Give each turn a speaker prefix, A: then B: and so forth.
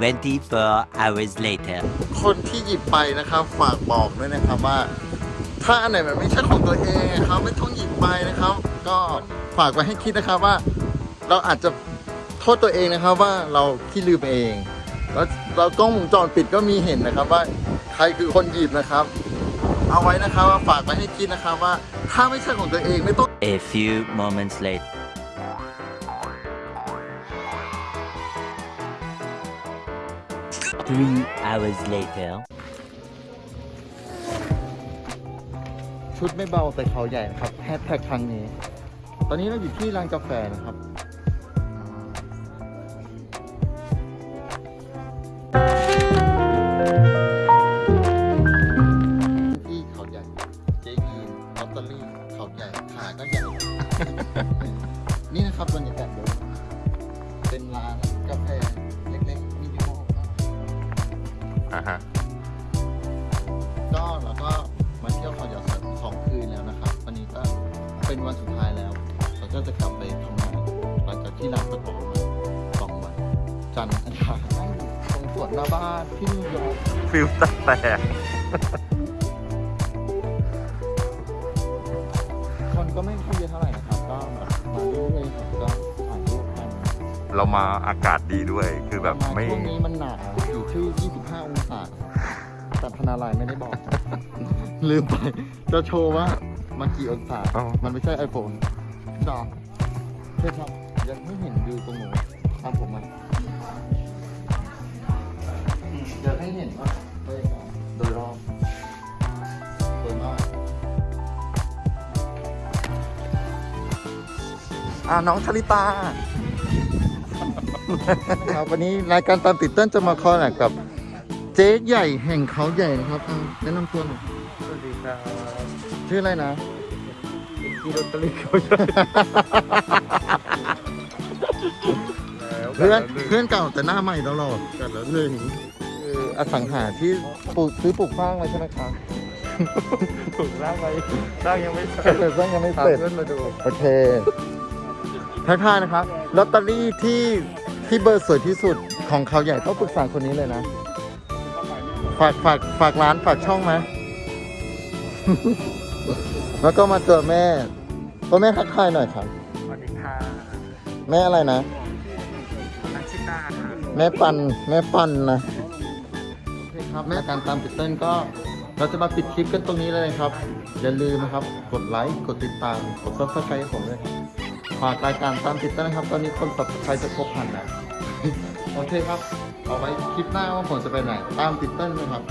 A: 24 hours later.
B: คนที่หยิบไปนะครับฝากบอกด้วยนะครับว่า ถ้าอันไหนมันไม่ใช่ของตัวเองนะครับไม่ต้องหยิบไปนะครับ ก็ฝากไว้ให้คิดนะครับว่า เราอาจจะโทษตัวเองนะครับว่าเราขี้ลืมเอง แล้วเรากล้องวงจรปิดก็มีเห็นนะครับว่าใครคือคนหยิบนะครับ เอาไว้นะครับว่าฝากไว้ให้คิดนะครับว่าถ้าไม่ใช่ของตัวเองไม่ต้อง
A: A few moments later. Three hours later.
B: ชุดไม่เบาแต่เขาใหญ่นะครับแฮชแท็กครั้งนี้ ตอนนี้เราอยู่ที่ร้านกาแฟนะครับที่เขาใหญ่เจยีนลอตเตอรี่เขาใหญ่ขาก็ใหญ่ นี่นะครับบรรยากาศโดยเป็นร้านกาแฟ อ่า
C: ฮะ
B: ก็เราก็มาเที่ยวเขาใหญ่สองคืนแล้วนะครับ วันนี้ก็เป็นวันสุดท้ายแล้วเราก็จะกลับไปทำงานหลังจากที่ลาประกอบมาสองวัน จันทร์อังคารนั่งอยู่ตรงสวนหน้าบ้านที่นิวยอร์ก
C: ฟิลตาแตก
B: คนก็ไม่ค่อยเยอะเท่าไหร่นะครับก็แบบมาเรื่อยๆครับก็ถ่ายรูปกัน
C: เรามาอากาศดีด้วย คือแบบ
B: มา
C: ไม่
B: ช่วงนี้มันหนาวอยู่ที่ 25 องศา แต่พนาลายไม่ได้บอก ลืมไป จะโชว์ว่ามากี่องศา
C: อ๋อ
B: มันไม่ใช่ iPhone ดอกใช่ครับ ยังไม่เห็นวิวตรงหนูตามผมมาอยากให้เห็นว่าบรรยากาศโดยรอบสวยมากอ่าน้องชลิตา ครับวันนี้รายการตามติดเต้นจะมาคอลแลบกับเจ๊ใหญ่แห่งเขาใหญ่นะครับอ่าแนะนำตัวหน่อย
C: สวัสดีครับ
B: ชื่ออะไรนะ
C: พี่ลอตเตอรี่เขาใหญ่
B: เพื่อนเพื่อนเก่าแต่หน้าใหม่ตลอดกันแล้วหนึ่งคืออสังหาที่ปลูกซื้อปลูกสร้างไว้ใช่ไหมครับ
C: ถูกร่างไปร่างยังไม่เสร็จ
B: แต่สร้างยังไม่
C: พา
B: เสร็จ
C: เพื่อนมาดู
B: โอเค ทักทายนะครับลอตเตอรี่ที่ที่เบอร์สวยที่สุดของเขาใหญ่ต้องปรึกษาคนนี้เลยนะ ฝากฝากฝากร้านฝากช่องไหม แล้วก็มาเจอแม่พ่อแม่ทักทายหน่อยครับ
C: สวัสดีค่ะ
B: แม่อะไรนะ
C: นักชิตาค่ะ
B: แม่ปันแม่ปันนะโอเคครับแม่การตามติดเต้นก็ เราจะมาปิดคลิปกันตรงนี้เลยครับ อย่าลืมนะครับ กดไลค์กดติดตามกดซับสไครต์ให้ผมด้วยครับ ฝากรายการตามติดเต้นนะครับ ตอนนี้คนตับสไครจะครบพันแล้วโอเคครับ เอาไว้คลิปหน้าว่าผมจะไปไหน ตามติดเต้นนะครับ